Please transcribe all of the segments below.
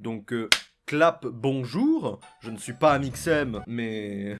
Donc, euh, clap, bonjour. Je ne suis pas Amixem, mais...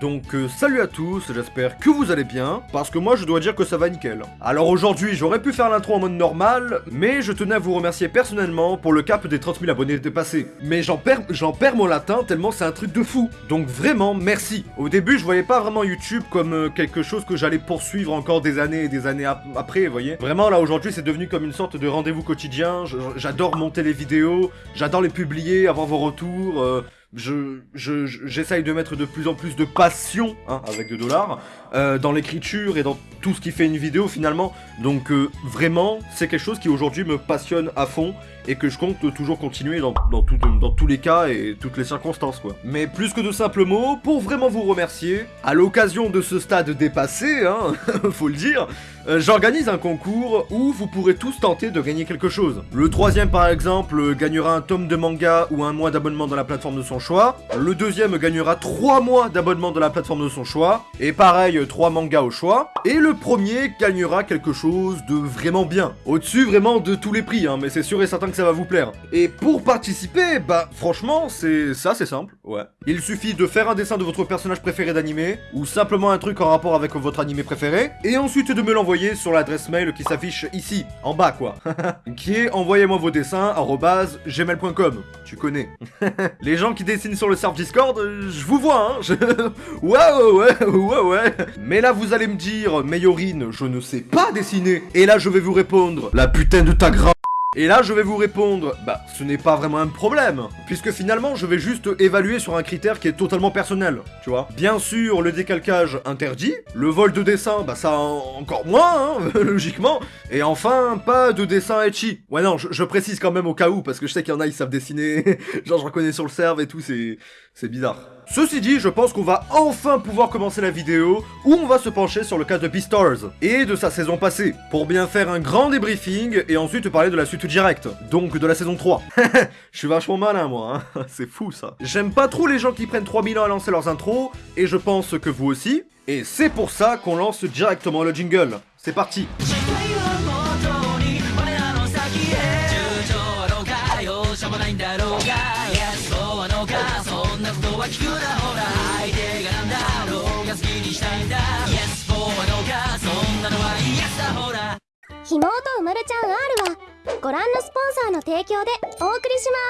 Donc euh, salut à tous, j'espère que vous allez bien, parce que moi je dois dire que ça va nickel. Alors aujourd'hui j'aurais pu faire l'intro en mode normal, mais je tenais à vous remercier personnellement pour le cap des 30 000 abonnés dépassés. Mais j'en perds, perds mon latin tellement c'est un truc de fou. Donc vraiment merci. Au début je voyais pas vraiment YouTube comme euh, quelque chose que j'allais poursuivre encore des années et des années ap- après, vous voyez. Vraiment là aujourd'hui c'est devenu comme une sorte de rendez-vous quotidien, j'adore monter les vidéos, j'adore les publier, avoir vos retours... euh, je, je, je- j'essaye de mettre de plus en plus de passion, hein, avec 2 dollars, euh, dans l'écriture et dans tout ce qui fait une vidéo finalement. Donc euh, vraiment, c'est quelque chose qui aujourd'hui me passionne à fond et que je compte toujours continuer dans, dans, tout- dans tous les cas et toutes les circonstances quoi. Mais plus que de simples mots, pour vraiment vous remercier, à l'occasion de ce stade dépassé, hein, faut le dire, euh, j'organise un concours où vous pourrez tous tenter de gagner quelque chose. Le troisième par exemple gagnera un tome de manga ou un mois d'abonnement dans la plateforme de son choix. Le deuxième gagnera 3 mois d'abonnement dans la plateforme de son choix. Et pareil, 3 mangas au choix. Et le premier gagnera quelque chose de vraiment bien. Au-dessus vraiment de tous les prix, hein, mais c'est sûr et certain que ça va vous plaire. Et pour participer, bah franchement, c'est ça c'est simple, ouais. Il suffit de faire un dessin de votre personnage préféré d'animé, ou simplement un truc en rapport avec votre animé préféré, et ensuite de me l'envoyer sur l'adresse mail qui s'affiche ici, en bas quoi. qui est envoyez-moi vos dessins gmail.com. Tu connais. Les gens qui dessinent sur le serve Discord, euh, je vous vois, hein. je- ouais, ouais, ouais, ouais, ouais. Mais là, vous allez me dire, Mayorine, je ne sais pas dessiner. Et là, je vais vous répondre, la putain de ta. Et là, je vais vous répondre, bah, ce n'est pas vraiment un problème, puisque finalement, je vais juste évaluer sur un critère qui est totalement personnel, tu vois. Bien sûr, le décalcage interdit, le vol de dessin, bah ça en- encore moins, hein, logiquement, et enfin, pas de dessin etchi. Ouais, non, je, précise quand même au cas où, parce que je sais qu'il y en a, ils savent dessiner, genre je reconnais sur le serve et tout, c'est bizarre. Ceci dit, je pense qu'on va enfin pouvoir commencer la vidéo où on va se pencher sur le cas de Beastars et de sa saison passée, pour bien faire un grand débriefing et ensuite parler de la suite directe, donc de la saison 3. je suis vachement malin moi, hein. c'est fou ça. J'aime pas trop les gens qui prennent 3000 ans à lancer leurs intros, et je pense que vous aussi, et c'est pour ça qu'on lance directement le jingle. C'est parti なことは聞くなほら相手がなんだろうが好きにしたいんだ Yes そうはどうかそんなのは Yes だほらひもとうまるちゃん R はご覧のスポンサーの提供でお送りします。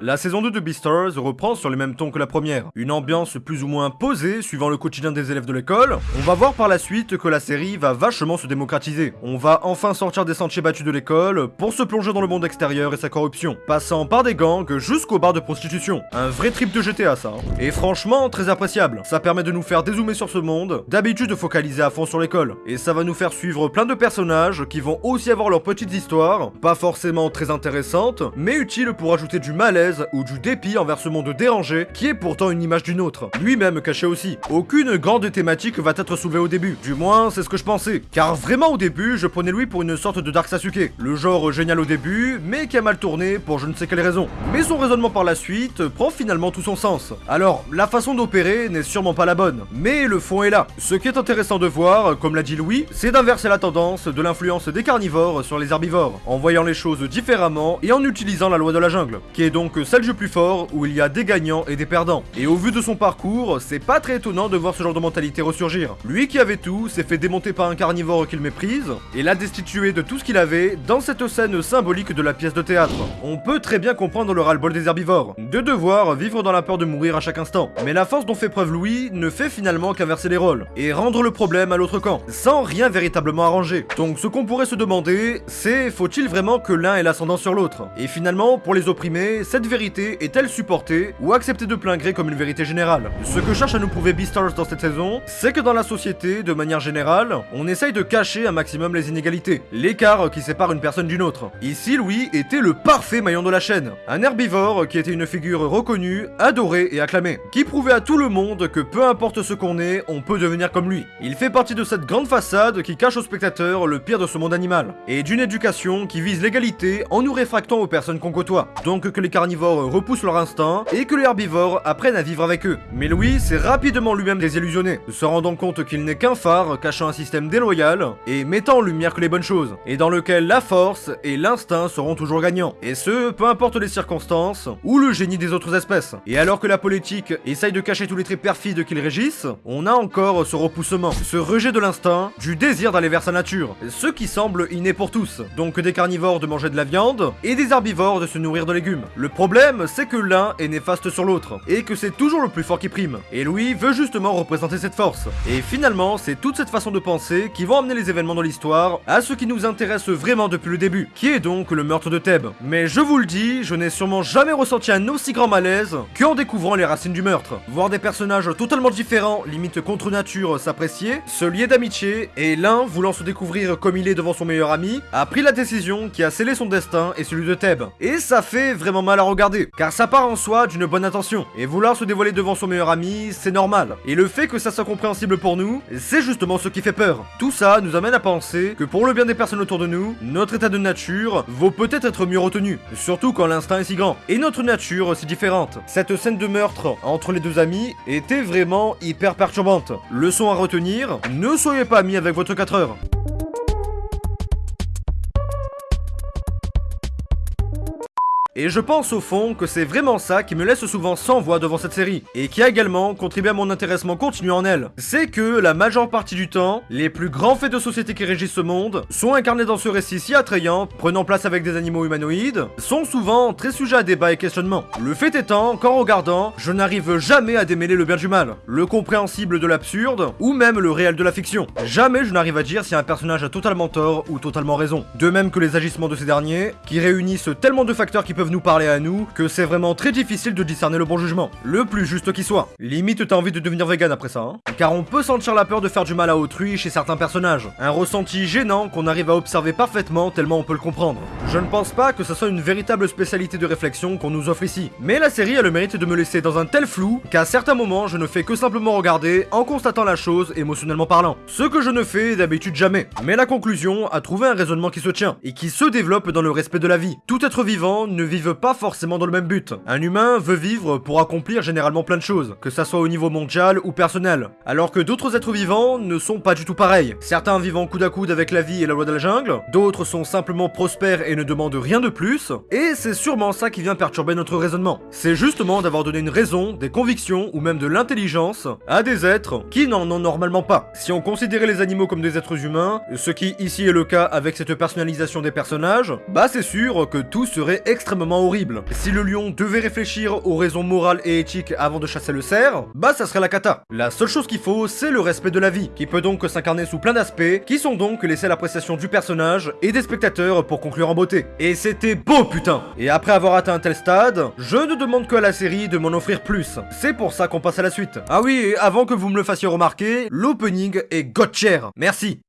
La saison 2 de Beastars reprend sur les mêmes tons que la première. Une ambiance plus ou moins posée suivant le quotidien des élèves de l'école. On va voir par la suite que la série va vachement se démocratiser. On va enfin sortir des sentiers battus de l'école pour se plonger dans le monde extérieur et sa corruption. Passant par des gangs jusqu'aux bars de prostitution. Un vrai trip de GTA ça. hein. Et franchement très appréciable. Ça permet de nous faire dézoomer sur ce monde, d'habitude focaliser à fond sur l'école. Et ça va nous faire suivre plein de personnages qui vont aussi avoir leurs petites histoires, pas forcément très intéressantes, mais utiles pour ajouter du malaise ou du dépit envers ce monde dérangé qui est pourtant une image d'une autre, lui-même caché aussi. Aucune grande thématique va être soulevée au début, du moins c'est ce que je pensais, car vraiment au début je prenais lui pour une sorte de Dark Sasuke, le genre génial au début, mais qui a mal tourné pour je ne sais quelle raison. Mais son raisonnement par la suite prend finalement tout son sens. Alors, la façon d'opérer n'est sûrement pas la bonne, mais le fond est là. Ce qui est intéressant de voir, comme l'a dit Louis, c'est d'inverser la tendance de l'influence des carnivores sur les herbivores, en voyant les choses différemment et en utilisant la loi de la jungle, qui est donc celle du plus fort où il y a des gagnants et des perdants. Et au vu de son parcours, c'est pas très étonnant de voir ce genre de mentalité ressurgir. Lui qui avait tout s'est fait démonter par un carnivore qu'il méprise et l'a destitué de tout ce qu'il avait dans cette scène symbolique de la pièce de théâtre. On peut très bien comprendre le ras-le-bol des herbivores, de devoir vivre dans la peur de mourir à chaque instant. Mais la force dont fait preuve Louis ne fait finalement qu'inverser les rôles et rendre le problème à l'autre camp, sans rien véritablement arranger. Donc ce qu'on pourrait se demander, c'est faut-il vraiment que l'un ait l'ascendant sur l'autre? Et finalement, pour les opprimés, cette vérité est-elle supportée ou acceptée de plein gré comme une vérité générale? Ce que cherche à nous prouver Beastars dans cette saison, c'est que dans la société, de manière générale, on essaye de cacher un maximum les inégalités, l'écart qui sépare une personne d'une autre. Ici, Louis était le parfait maillon de la chaîne, un herbivore qui était une figure reconnue, adorée et acclamée, qui prouvait à tout le monde que peu importe ce qu'on est, on peut devenir comme lui. Il fait partie de cette grande façade qui cache aux spectateurs le pire de ce monde animal, et d'une éducation qui vise l'égalité en nous réfractant aux personnes qu'on côtoie. Donc que les carnivores repoussent leur instinct et que les herbivores apprennent à vivre avec eux. Mais Louis s'est rapidement lui-même désillusionné, se rendant compte qu'il n'est qu'un phare cachant un système déloyal et mettant en lumière que les bonnes choses, et dans lequel la force et l'instinct seront toujours gagnants. Et ce, peu importe les circonstances ou le génie des autres espèces. Et alors que la politique essaye de cacher tous les traits perfides qu'ils régissent, on a encore ce repoussement, ce rejet de l'instinct, du désir d'aller vers sa nature, ce qui semble inné pour tous. Donc des carnivores de manger de la viande et des herbivores de se nourrir de légumes. C'est que l'un est néfaste sur l'autre, et que c'est toujours le plus fort qui prime. Et Louis veut justement représenter cette force. Et finalement, c'est toute cette façon de penser qui vont amener les événements dans l'histoire à ce qui nous intéresse vraiment depuis le début, qui est donc le meurtre de Thèbes. Mais je vous le dis, je n'ai sûrement jamais ressenti un aussi grand malaise qu'en découvrant les racines du meurtre. Voir des personnages totalement différents, limite contre nature, s'apprécier, se lier d'amitié, et l'un, voulant se découvrir comme il est devant son meilleur ami, a pris la décision qui a scellé son destin et celui de Thèbes. Et ça fait vraiment mal à regarder, car ça part en soi d'une bonne intention, et vouloir se dévoiler devant son meilleur ami, c'est normal. Et le fait que ça soit compréhensible pour nous, c'est justement ce qui fait peur. Tout ça nous amène à penser que pour le bien des personnes autour de nous, notre état de nature vaut peut-être être mieux retenu, surtout quand l'instinct est si grand, et notre nature si différente. Cette scène de meurtre entre les deux amis était vraiment hyper perturbante. Leçon à retenir, ne soyez pas amis avec votre 4 heures. Et je pense au fond que c'est vraiment ça qui me laisse souvent sans voix devant cette série, et qui a également contribué à mon intéressement continu en elle. C'est que la majeure partie du temps, les plus grands faits de société qui régissent ce monde sont incarnés dans ce récit si attrayant, prenant place avec des animaux humanoïdes, sont souvent très sujets à débat et questionnement. Le fait étant qu'en regardant, je n'arrive jamais à démêler le bien du mal, le compréhensible de l'absurde, ou même le réel de la fiction. Jamais je n'arrive à dire si un personnage a totalement tort ou totalement raison. De même que les agissements de ces derniers, qui réunissent tellement de facteurs qui peuvent nous parler à nous que c'est vraiment très difficile de discerner le bon jugement, le plus juste qui soit. Limite t'as envie de devenir vegan après ça, hein Car on peut sentir la peur de faire du mal à autrui chez certains personnages, un ressenti gênant qu'on arrive à observer parfaitement tellement on peut le comprendre. Je ne pense pas que ce soit une véritable spécialité de réflexion qu'on nous offre ici, mais la série a le mérite de me laisser dans un tel flou qu'à certains moments je ne fais que simplement regarder en constatant la chose émotionnellement parlant. Ce que je ne fais d'habitude jamais. Mais la conclusion a trouvé un raisonnement qui se tient et qui se développe dans le respect de la vie. Tout être vivant ne vivent pas forcément dans le même but. Un humain veut vivre pour accomplir généralement plein de choses, que ça soit au niveau mondial ou personnel, alors que d'autres êtres vivants ne sont pas du tout pareils. Certains vivent en coude à coude avec la vie et la loi de la jungle, d'autres sont simplement prospères et ne demandent rien de plus, et c'est sûrement ça qui vient perturber notre raisonnement. C'est justement d'avoir donné une raison, des convictions ou même de l'intelligence à des êtres qui n'en ont normalement pas. Si on considérait les animaux comme des êtres humains, ce qui ici est le cas avec cette personnalisation des personnages, bah c'est sûr que tout serait extrêmement horrible. Si le lion devait réfléchir aux raisons morales et éthiques avant de chasser le cerf, bah ça serait la cata. La seule chose qu'il faut, c'est le respect de la vie, qui peut donc s'incarner sous plein d'aspects, qui sont donc laissés à l'appréciation du personnage et des spectateurs pour conclure en beauté. Et c'était beau putain Et après avoir atteint un tel stade, je ne demande que à la série de m'en offrir plus. C'est pour ça qu'on passe à la suite. Ah oui, et avant que vous me le fassiez remarquer, l'opening est god Merci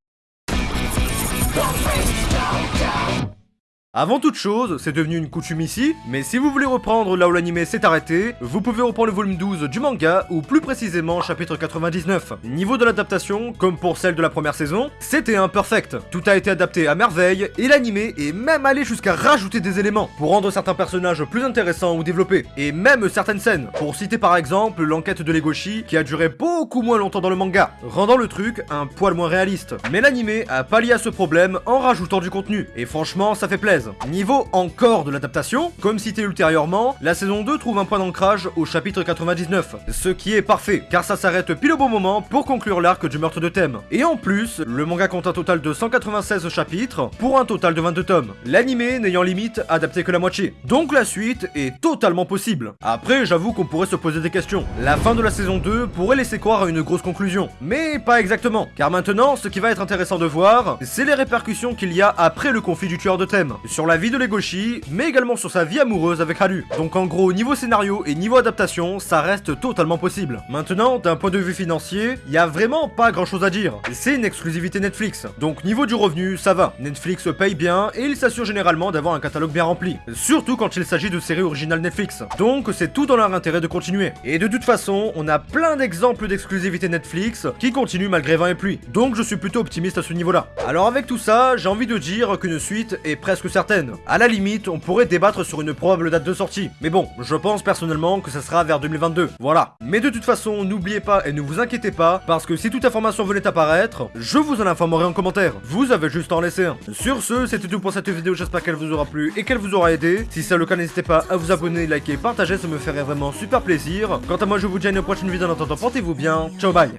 avant toute chose, c'est devenu une coutume ici, mais si vous voulez reprendre là où l'anime s'est arrêté, vous pouvez reprendre le volume 12 du manga, ou plus précisément chapitre 99. Niveau de l'adaptation, comme pour celle de la première saison, c'était imperfect. Tout a été adapté à merveille, et l'anime est même allé jusqu'à rajouter des éléments, pour rendre certains personnages plus intéressants ou développés, et même certaines scènes, pour citer par exemple l'enquête de Legoshi, qui a duré beaucoup moins longtemps dans le manga, rendant le truc un poil moins réaliste. Mais l'anime a pallié à ce problème en rajoutant du contenu, et franchement ça fait plaisir. Niveau encore de l'adaptation, comme cité ultérieurement, la saison 2 trouve un point d'ancrage au chapitre 99, ce qui est parfait, car ça s'arrête pile au bon moment pour conclure l'arc du meurtre de thème. Et en plus, le manga compte un total de 196 chapitres, pour un total de 22 tomes, l'animé n'ayant limite adapté que la moitié. Donc la suite est totalement possible. Après, j'avoue qu'on pourrait se poser des questions. La fin de la saison 2 pourrait laisser croire à une grosse conclusion, mais pas exactement, car maintenant, ce qui va être intéressant de voir, c'est les répercussions qu'il y a après le conflit du tueur de thème sur la vie de Legoshi, mais également sur sa vie amoureuse avec Haru. Donc en gros, niveau scénario et niveau adaptation, ça reste totalement possible. Maintenant, d'un point de vue financier, il y a vraiment pas grand chose à dire. C'est une exclusivité Netflix. Donc niveau du revenu, ça va. Netflix paye bien et il s'assure généralement d'avoir un catalogue bien rempli. Surtout quand il s'agit de séries originales Netflix. Donc c'est tout dans leur intérêt de continuer. Et de toute façon, on a plein d'exemples d'exclusivité Netflix qui continuent malgré vent et pluie. Donc je suis plutôt optimiste à ce niveau-là. Alors avec tout ça, j'ai envie de dire qu'une suite est presque certaine certaine. À la limite, on pourrait débattre sur une probable date de sortie. Mais bon, je pense personnellement que ça sera vers 2022. Voilà. Mais de toute façon, n'oubliez pas et ne vous inquiétez pas, parce que si toute information venait à paraître, je vous en informerai en commentaire. Vous avez juste à en laisser un. Sur ce, c'était tout pour cette vidéo, j'espère qu'elle vous aura plu et qu'elle vous aura aidé. Si c'est le cas, n'hésitez pas à vous abonner, liker, partager, ça me ferait vraiment super plaisir. Quant à moi, je vous dis à une prochaine vidéo, en attendant, portez-vous bien. Ciao, bye